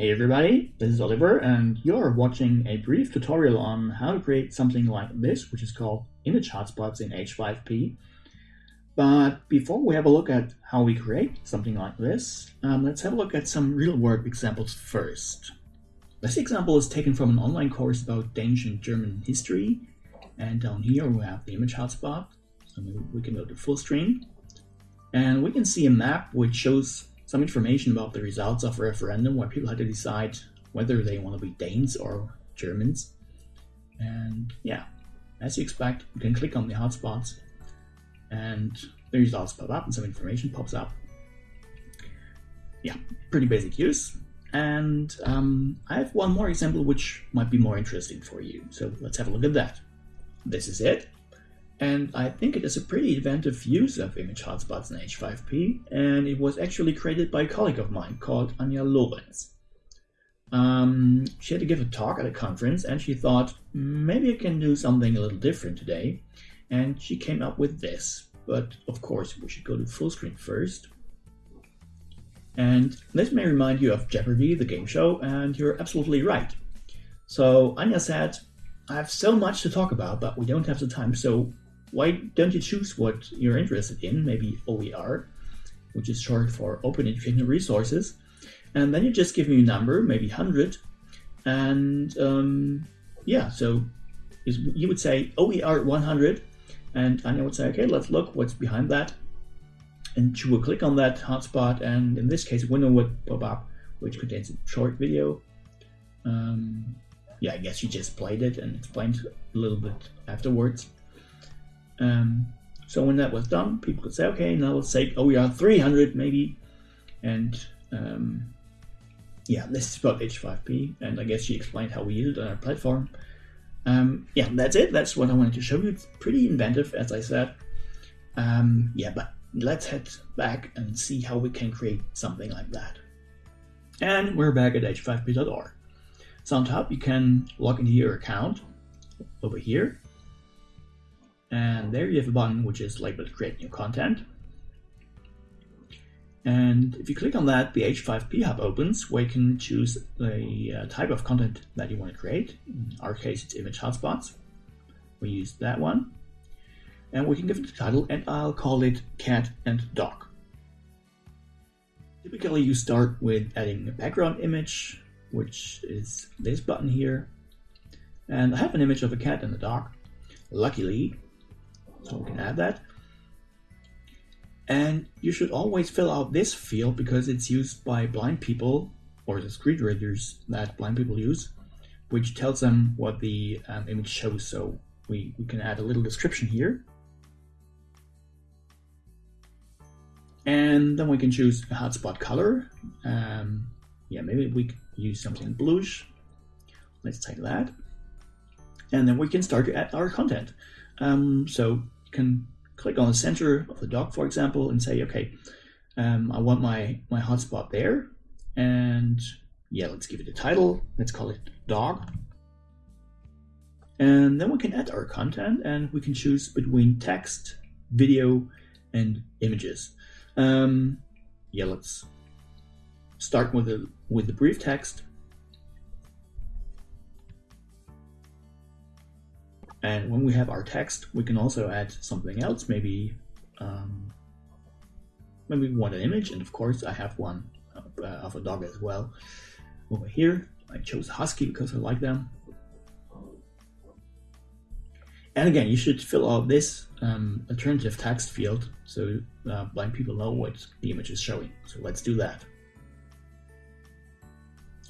Hey everybody, this is Oliver and you're watching a brief tutorial on how to create something like this, which is called image hotspots in H5P. But before we have a look at how we create something like this, um, let's have a look at some real-world examples first. This example is taken from an online course about Danish and German history, and down here we have the image hotspot, so we can go to full screen, and we can see a map which shows some information about the results of a referendum where people had to decide whether they want to be Danes or Germans. And yeah, as you expect, you can click on the hotspots and the results pop up and some information pops up. Yeah, pretty basic use. And um, I have one more example which might be more interesting for you. So let's have a look at that. This is it and I think it is a pretty inventive use of image hotspots in H5P, and it was actually created by a colleague of mine called Anja Lorenz. Um, she had to give a talk at a conference, and she thought, maybe I can do something a little different today, and she came up with this. But of course, we should go to full screen first. And this may remind you of Jeopardy, the game show, and you're absolutely right. So Anja said, I have so much to talk about, but we don't have the time, so why don't you choose what you're interested in, maybe OER, which is short for Open Educational Resources, and then you just give me a number, maybe 100, and um, yeah, so you would say OER 100, and I would say, okay, let's look what's behind that, and she will click on that hotspot, and in this case, a window would pop up, which contains a short video. Um, yeah, I guess she just played it and explained a little bit afterwards. Um, so when that was done, people could say, okay, now let's say, oh, we are 300 maybe. And um, yeah, this is about H5P. And I guess she explained how we use it on our platform. Um, yeah, that's it. That's what I wanted to show you. It's pretty inventive, as I said. Um, yeah, but let's head back and see how we can create something like that. And we're back at h5p.org. So on top, you can log into your account over here. And there you have a button which is labeled create new content. And if you click on that, the H5P Hub opens where you can choose the uh, type of content that you want to create. In our case, it's image hotspots. We use that one. And we can give it a title, and I'll call it cat and dog. Typically, you start with adding a background image, which is this button here. And I have an image of a cat and a dog. Luckily, so we can add that. And you should always fill out this field because it's used by blind people or the screen readers that blind people use, which tells them what the um, image shows. So we, we can add a little description here. And then we can choose a hotspot color. Um, yeah, maybe we use something bluish. Let's take that. And then we can start to add our content. Um, so you can click on the center of the dog, for example, and say, okay, um, I want my, my hotspot there. And yeah, let's give it a title. Let's call it dog. And then we can add our content and we can choose between text, video, and images. Um, yeah, let's start with the with the brief text. And when we have our text, we can also add something else. Maybe, um, maybe we want an image, and of course I have one uh, of a dog as well. Over here, I chose Husky because I like them. And again, you should fill out this um, alternative text field so uh, blind people know what the image is showing. So let's do that.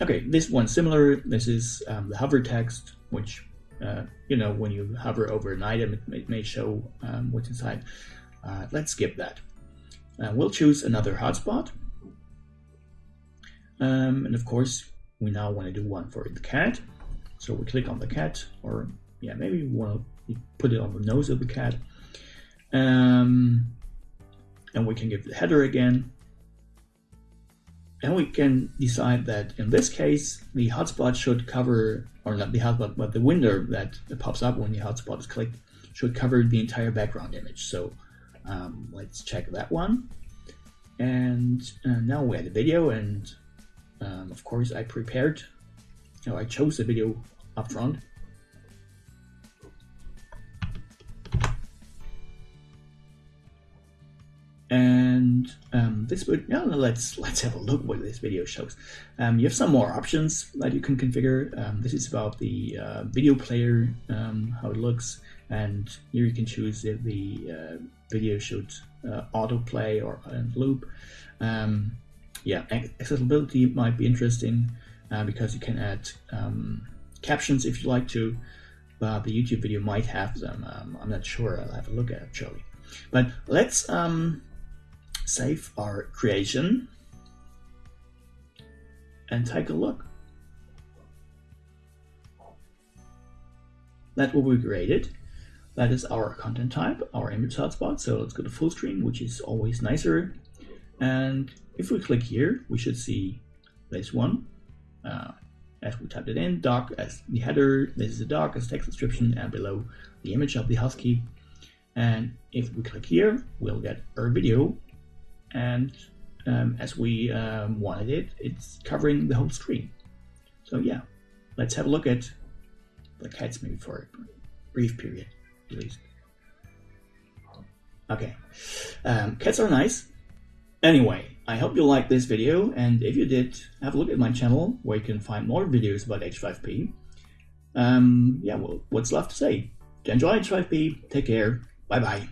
Okay, this one's similar. This is um, the hover text, which uh, you know, when you hover over an item, it may, it may show um, what's inside. Uh, let's skip that. Uh, we'll choose another hotspot. Um, and of course, we now want to do one for the cat. So we click on the cat, or yeah, maybe we want to put it on the nose of the cat. Um, and we can give the header again. And we can decide that in this case, the hotspot should cover, or not the hotspot, but the window that pops up when the hotspot is clicked should cover the entire background image. So um, let's check that one. And uh, now we add a video and Um, of course, I prepared, you know, I chose the video up front. And um, this would yeah, let's let's have a look what this video shows. Um, you have some more options that you can configure. Um, this is about the uh, video player, um, how it looks, and here you can choose if the uh, video should uh, autoplay or loop. Um, yeah, accessibility might be interesting uh, because you can add um, captions if you like to, but the YouTube video might have them. Um, I'm not sure. I'll have a look at it, actually. But let's um, save our creation and take a look. That will be created. That is our content type, our image hotspot. So let's go to full screen, which is always nicer. And if we click here, we should see this one. Uh, as we typed it in, doc as the header, this is the doc as text description, and below the image of the husky. And if we click here, we'll get our video and um, as we um, wanted it, it's covering the whole screen. So yeah, let's have a look at the cats maybe for a brief period, at least. Okay, um, cats are nice. Anyway, I hope you liked this video, and if you did, have a look at my channel where you can find more videos about H5P. Um, yeah, well, what's left to say? Enjoy H5P, take care, bye bye.